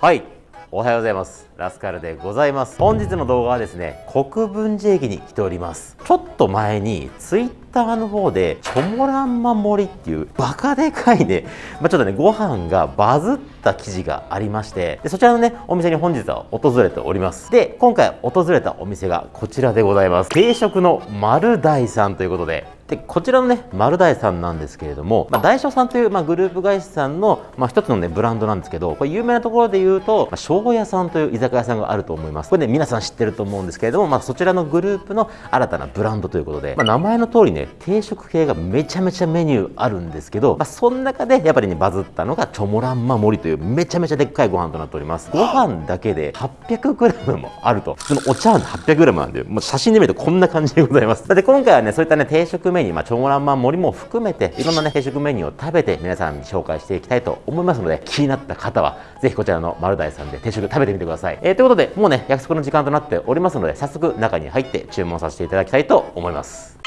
はい。おはようございます。ラスカルでございます。本日の動画はですね国分寺駅に来ております。ちょっと前にツイッターの方でチョモランマ森っていうバカでかいね、まあ、ちょっとねご飯がバズった記事がありましてでそちらのねお店に本日は訪れております。で今回訪れたお店がこちらでございます。定食の丸大さんということででこちらのね丸大さんなんですけれども、まあ、大将さんという、まあ、グループ会社さんの、まあ、一つのねブランドなんですけどこれ有名なところで言うと、まあ、庄屋さんという居酒屋さんがあると思います。これね皆さん知ってると思うんですけれども、まあ、そちらのグループの新たなブランドということで、まあ、名前の通りね定食系がめちゃめちゃメニューあるんですけど、まあ、その中でやっぱりねバズったのがチョモランマ盛りというめちゃめちゃでっかいご飯となっております。ご飯だけで 800g もあると。普通のお茶碗で 800g なんでもう写真で見るとこんな感じでございます。で今回はねそういったね定食メニュー、まあ、チョモランマ盛りも含めていろんなね定食メニューを食べて皆さんに紹介していきたいと思いますので気になった方はぜひこちらの丸大さんで定食食べてみてください、えー、ということでもうね約束の時間となっておりますので早速中に入って注文させていただきたいと思います。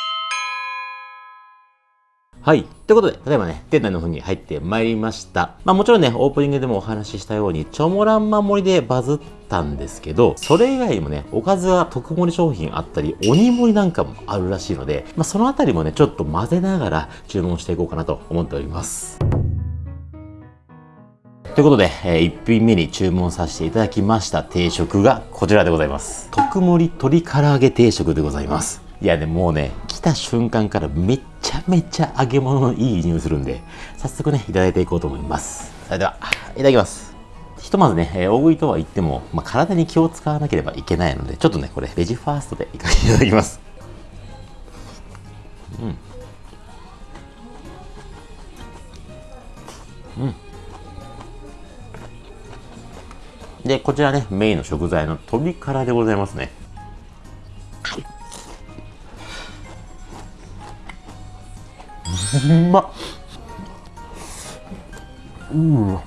はい。ということで、例えばね、店内の方に入ってまいりました。まあもちろんね、オープニングでもお話ししたように、チョモランマ盛りでバズったんですけど、それ以外にもね、おかずは特盛り商品あったり、鬼盛りなんかもあるらしいので、まあそのあたりもね、ちょっと混ぜながら注文していこうかなと思っております。ということで、えー、1品目に注文させていただきました定食がこちらでございます。特盛鶏唐揚げ定食でございます。いやでもうね、来た瞬間からめっちゃめちゃ揚げ物のいい匂いするんで、早速ね、いただいていこうと思います。それでは、いただきます。ひとまずね、えー、大食いとは言っても、まあ、体に気を使わなければいけないので、ちょっとね、これ、ベジファーストでいかせていただきます。うん。で、こちらね、メインの食材の鶏からでございますね。うまっ。うん。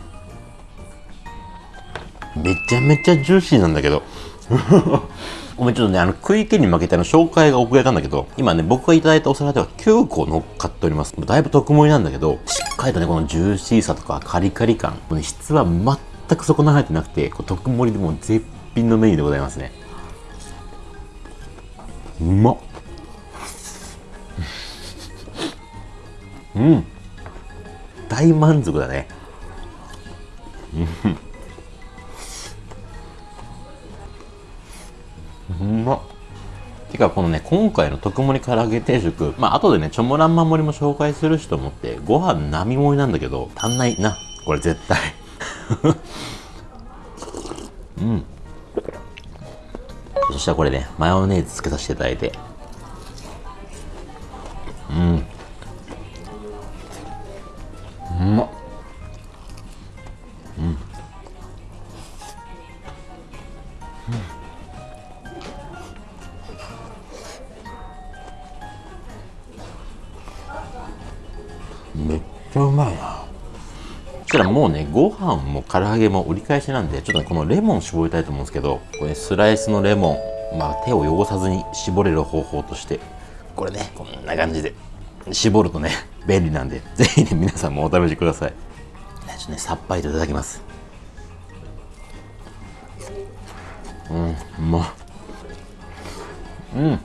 めちゃめちゃジューシーなんだけど。ごめんちょっとねあの食い気に負けての紹介が遅れたんだけど今ね僕がいただいたお皿では9個乗っかっております。だいぶ特盛りなんだけどしっかりとねこのジューシーさとかカリカリ感もう、ね、質は全全く損なわれてなくてこう特盛りでも絶品のメニューでございますね。うまっ。うん。大満足だね。うん。うまっ。てかこのね今回の特盛唐揚げ定食まあ後でねチョモランマ盛りも紹介するしと思ってご飯並盛りなんだけど足んないな。これ絶対。うん。そしたらこれねマヨネーズつけさせていただいて。うん。うまっうん、うん、めっちゃうまいな。したらもうねご飯も唐揚げも折り返しなんでちょっとこのレモン絞りたいと思うんですけどこれスライスのレモンまあ手を汚さずに絞れる方法としてこれねこんな感じで絞るとね便利なんでぜひね皆さんもお試しください。ちょっとねさっぱりといただきます。うんうまっ。うん。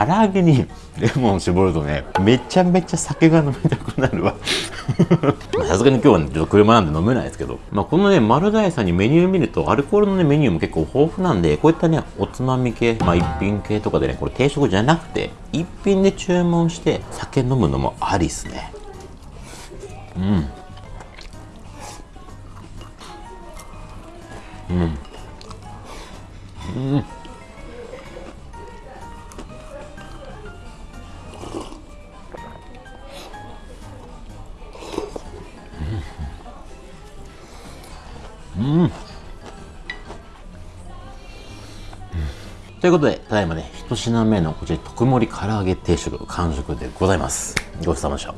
唐揚げにレモン絞るとねめちゃめちゃ酒が飲みたくなるわ。さすがに今日はねちょっと車なんで飲めないですけど、まあ、このね丸大さんにメニュー見るとアルコールのねメニューも結構豊富なんでこういったねおつまみ系まあ一品系とかでねこれ定食じゃなくて一品で注文して酒飲むのもありっすね。うん。うん。うんうんということで、ただいまね、一品目のこちら、特盛り唐揚げ定食、完食でございます。ごちそうさまでした。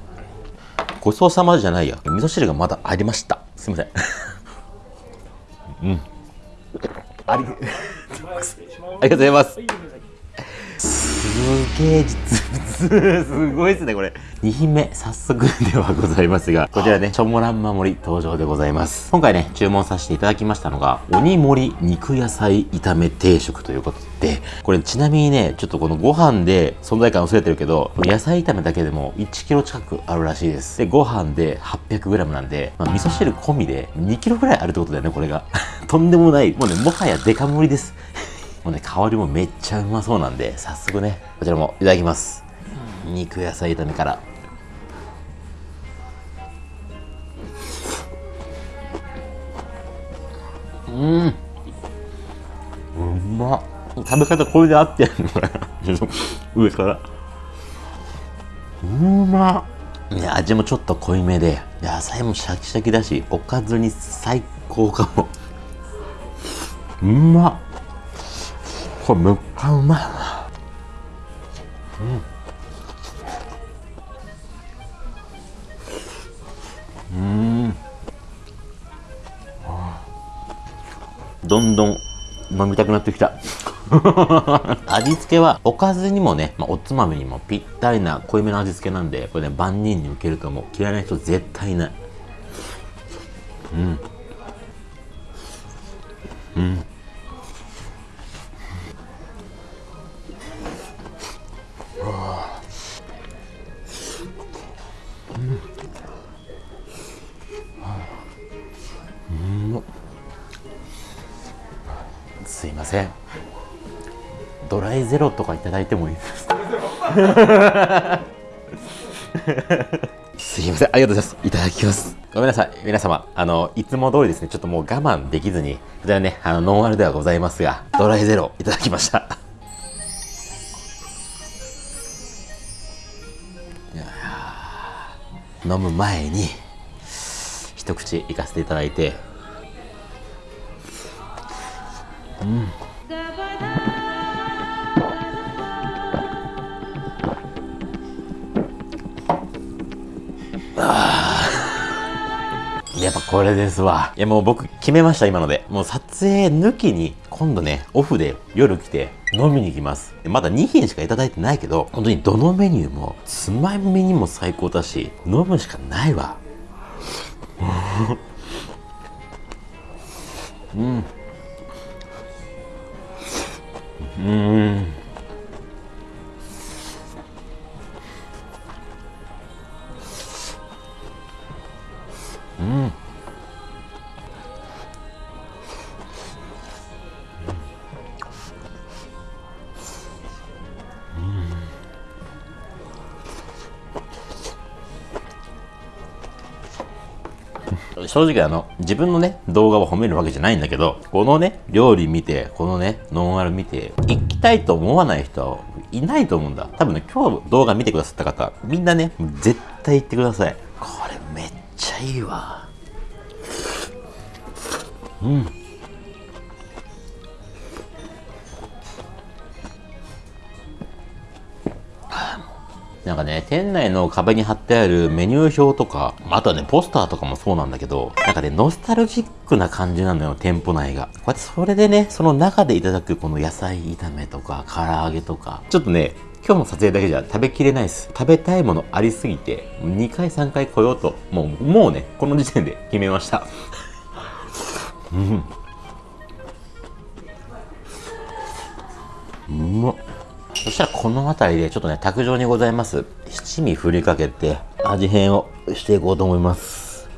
ごちそうさまじゃないや。味噌汁がまだありました。すいません。うん。あり、ありがとうございます。すげえ実物すごいですねこれ。2品目早速ではございますがこちらねチョモランマ盛り登場でございます。今回ね注文させていただきましたのが鬼盛り肉野菜炒め定食ということでこれちなみにねちょっとこのご飯で存在感薄れてるけど野菜炒めだけでも1キロ近くあるらしいです。でご飯で 800g なんで、まあ、味噌汁込みで2キロぐらいあるってことだよねこれが。とんでもない。もうねもはやデカ盛りです。もうね、香りもめっちゃうまそうなんで、早速ね、こちらもいただきます。肉野菜炒めから。うん。うまっ。食べ方これで合ってんのこれ。上から。うまっ。ね、味もちょっと濃いめで、野菜もシャキシャキだし、おかずに最高かも。うまっ。これめっちゃうまいなうんうん。どんどん飲みたくなってきた。味付けはおかずにもね、まあ、おつまみにもぴったりな濃いめの味付けなんでこれね万人に受けると思う。嫌いな人絶対いない。うん。うん。ゼロとかいただいてもいいです。か すいませんありがとうございます。いただきます。ごめんなさい皆様。あのいつも通りですねちょっともう我慢できずに。こちらねあのノンアルではございますがドライゼロいただきました。飲む前に一口いかせていただいて。うん やっぱこれですわ。いやもう僕決めました今ので。もう撮影抜きに今度ね、オフで夜来て飲みに行きます。まだ2品しかいただいてないけど、本当にどのメニューもつまみにも最高だし、飲むしかないわ。うん。うんうん正直あの、自分のね、動画を褒めるわけじゃないんだけど、このね、料理見て、このね、ノンアル見て、行きたいと思わない人はいないと思うんだ。多分ね、今日動画見てくださった方、みんなね、絶対行ってください。いいわ。うん。なんかね、店内の壁に貼ってあるメニュー表とか、あとはね、ポスターとかもそうなんだけど、なんかね、ノスタルジックな感じなのよ、店舗内が。こうやってそれでね、その中でいただくこの野菜炒めとか、唐揚げとか、ちょっとね、今日の撮影だけじゃ食べきれないです。食べたいものありすぎて、2回3回来ようと、もう、もうね、この時点で決めました。うん。うまっ。そしたらこの辺りでちょっとね、卓上にございます七味振りかけて味変をしていこうと思います。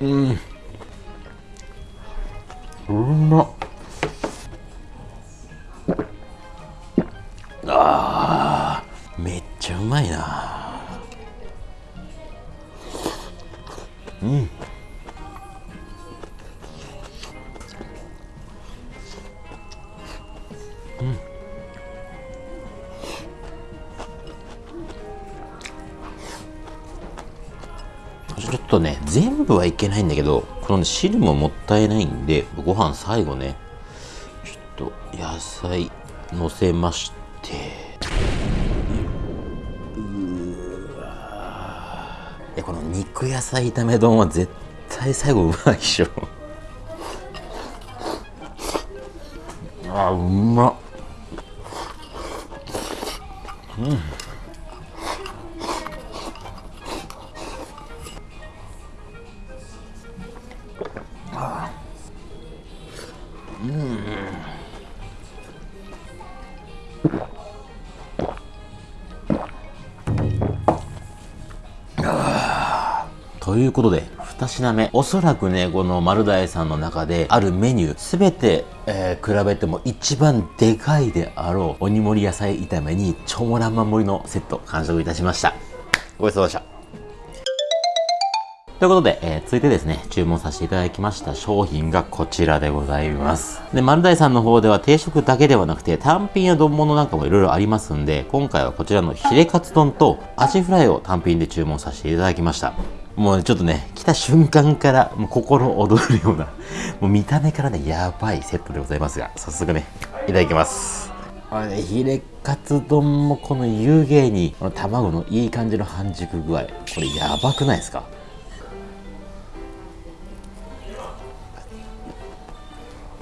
うん。ちょっとね、全部はいけないんだけど、この、ね、汁ももったいないんで、ご飯最後ね、ちょっと野菜のせまして、うわこの肉野菜炒め丼は絶対最後うまいでしょ。あうまっうんうんということで、2品目。おそらくね、この丸大さんの中であるメニュー、すべて、えー、比べても一番でかいであろう、鬼盛り野菜炒めに、超モランマ盛りのセット、完食いたしました。ごちそうさまでした。ということで、えー、続いてですね、注文させていただきました商品がこちらでございます。で、丸大さんの方では定食だけではなくて、単品や丼物なんかもいろいろありますんで、今回はこちらのヒレカツ丼とアジフライを単品で注文させていただきました。もうちょっとね、来た瞬間からもう心躍るような、もう見た目からね、やばいセットでございますが、早速ね、いただきます。あれ、ヒレカツ丼もこの湯気に、この卵のいい感じの半熟具合、これやばくないですか？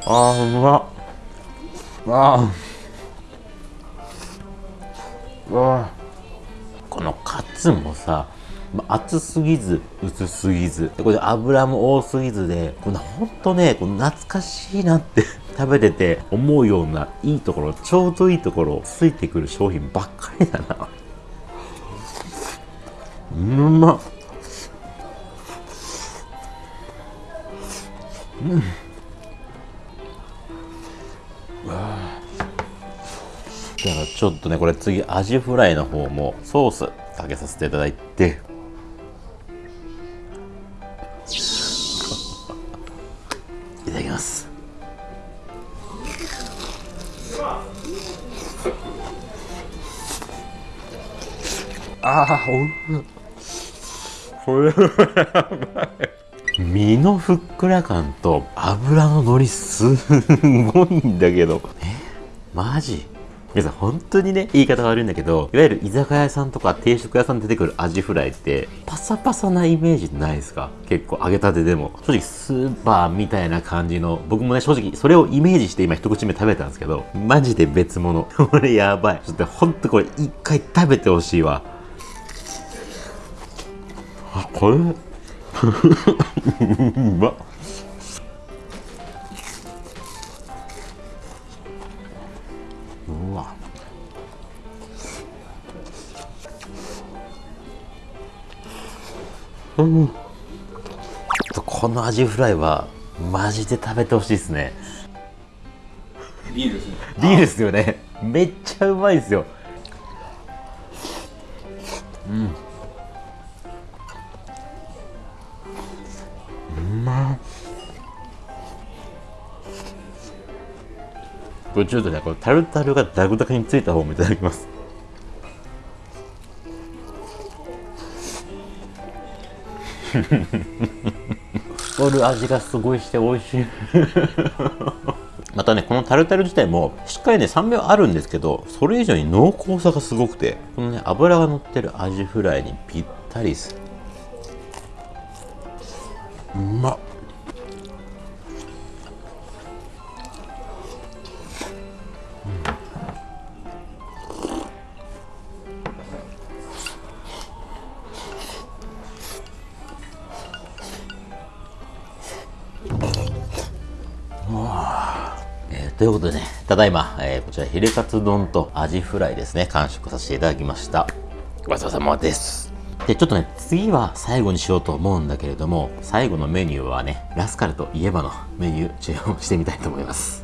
あーうまっ。あ。ーわこのカツもさ熱すぎず薄すぎず。これ油も多すぎずでこのほんとねこの懐かしいなって 食べてて思うようないいところちょうどいいところついてくる商品ばっかりだな。うまっ。うんだからちょっとねこれ次アジフライの方もソースかけさせていただいて。いただきます。ああおいこれやばい。身のふっくら感と油ののりすごいんだけど。え？マジ？皆さん本当にね、言い方悪いんだけど、いわゆる居酒屋さんとか定食屋さんで出てくるアジフライって、パサパサなイメージないですか？結構揚げたてでも。正直スーパーみたいな感じの、僕もね、正直それをイメージして今一口目食べたんですけど、マジで別物。これやばい。ちょっとほんとこれ一回食べてほしいわ。あ、これ？うまっ。うん、このアジフライはマジで食べてほしいですね。ビールですね。ビールですよね。めっちゃうまいですよ。うん。うまこれちょっとねこのタルタルがダグダグについた方もいただきます太る味がすごいして美味しい。またねこのタルタル自体もしっかりね酸味はあるんですけどそれ以上に濃厚さがすごくてこのね脂が乗ってるアジフライにぴったりです。うまっということでね、ただいま、えー、こちらヒレカツ丼とアジフライですね、完食させていただきました。ごちそうさまです。で、ちょっとね、次は最後にしようと思うんだけれども、最後のメニューはね、ラスカルといえばのメニュー注文してみたいと思います。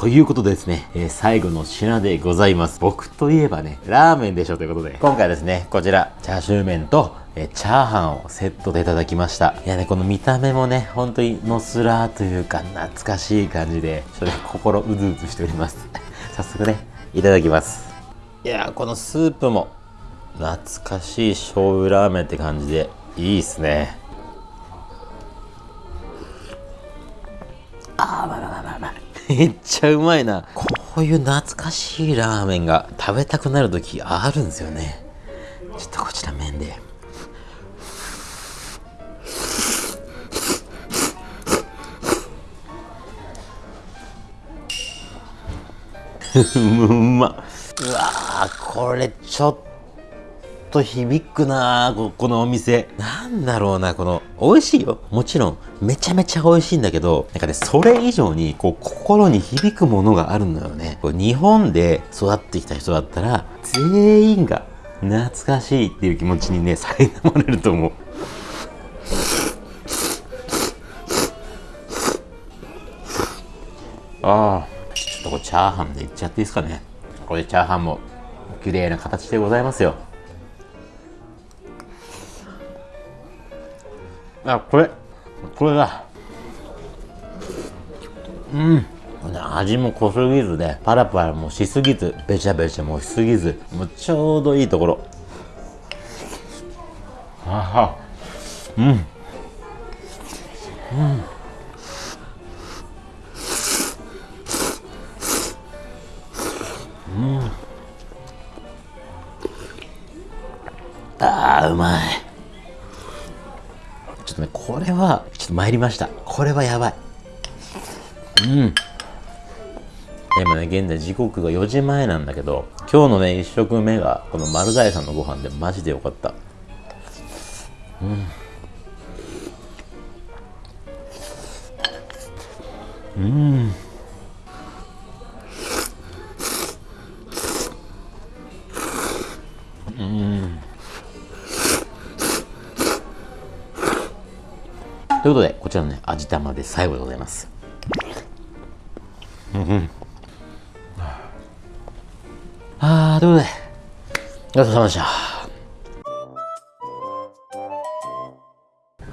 ということでですね、えー、最後の品でございます。僕といえばね、ラーメンでしょということで、今回ですね、こちら、チャーシュー麺と、えチャーハンをセットでいただきました。いやね、この見た目もね、本当にのすらーというか、懐かしい感じで、ちょっと心うずうずしております。早速ね、いただきます。いやこのスープも、懐かしい醤油ラーメンって感じで、いいっすね。あー、まあまあまあまあ。めっちゃうまいな。こういう懐かしいラーメンが食べたくなる時あるんですよね。ちょっとこちら麺で。うまっうわこれちょっと響くなここのお店ななんだろうなこの美味しいよ。もちろんめちゃめちゃ美味しいんだけどなんかねそれ以上にこう心に響くものがあるのよね。こう日本で育ってきた人だったら全員が懐かしいっていう気持ちにね苛まれると思う。ああちょっとこれチャーハンでいっちゃっていいですかね。これチャーハンも綺麗な形でございますよ。あこれこれだ。うん。味も濃すぎずでパラパラもしすぎずべちゃべちゃもしすぎずもうちょうどいいところ。ああうん。うん。あーうまい。これはちょっと参りました。これはやばい。うん。今ね現在時刻が4時前なんだけど今日のね1食目がこの丸大さんのご飯でマジでよかった。うん。うん。ということで、こちらのね、味玉で最後でございます。うんうん。あー、ということで、ごちそうさまでした。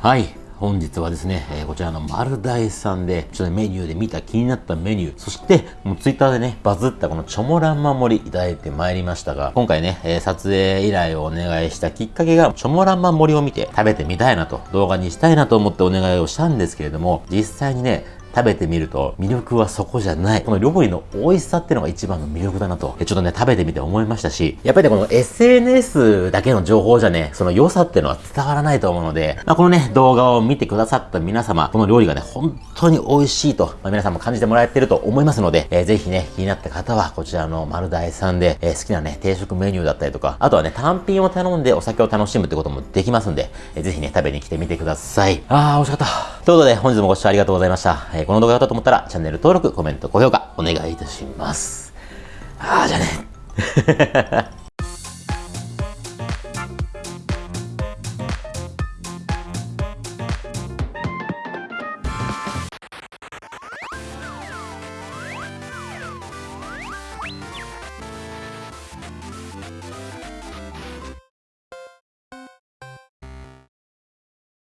はい。本日はですね、えーこちらの丸大さんで、ちょっとメニューで見た気になったメニュー、そして、もうツイッターでね、バズったこのチョモランマ盛りいただいてまいりましたが、今回ね、えー撮影依頼をお願いしたきっかけが、チョモランマ盛りを見て食べてみたいなと、動画にしたいなと思ってお願いをしたんですけれども、実際にね、食べてみると魅力はそこじゃない。この料理の美味しさってのが一番の魅力だなと、ちょっとね、食べてみて思いましたし、やっぱりね、この SNS だけの情報じゃね、その良さってのは伝わらないと思うので、まあ、このね、動画を見てくださった皆様、この料理がね、本当に美味しいと、まあ、皆さんも感じてもらえてると思いますので、えーぜひね、気になった方は、こちらの丸大さんで、えー好きなね、定食メニューだったりとか、あとはね、単品を頼んでお酒を楽しむってこともできますんで、えーぜひね、食べに来てみてください。あー、美味しかった。ということで、本日もご視聴ありがとうございました。えーこの動画が良かったと思ったら、チャンネル登録、コメント、高評価、お願いいたします。あー、じゃあね。